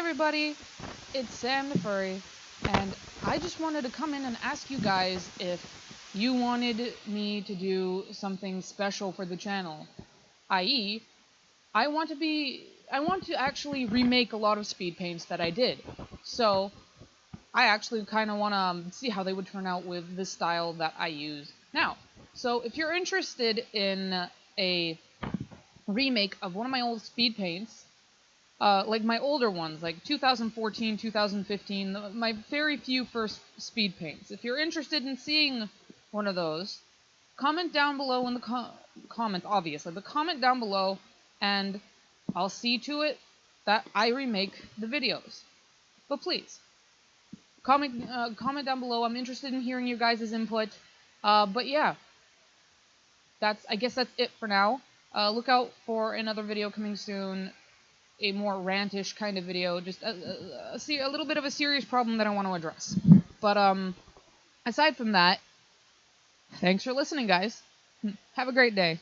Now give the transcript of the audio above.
Everybody, it's Sam the Furry, and I just wanted to come in and ask you guys if you wanted me to do something special for the channel. I.e., I want to be I want to actually remake a lot of speed paints that I did. So, I actually kind of want to um, see how they would turn out with the style that I use now. So, if you're interested in a remake of one of my old speed paints, uh, like my older ones, like 2014, 2015, my very few first speed paints. If you're interested in seeing one of those, comment down below in the co comment, obviously, but comment down below, and I'll see to it that I remake the videos. But please, comment uh, comment down below. I'm interested in hearing your guys' input. Uh, but yeah, that's I guess that's it for now. Uh, look out for another video coming soon, a more rantish kind of video, just a, a, a, a little bit of a serious problem that I want to address. But um, aside from that, thanks for listening, guys. Have a great day.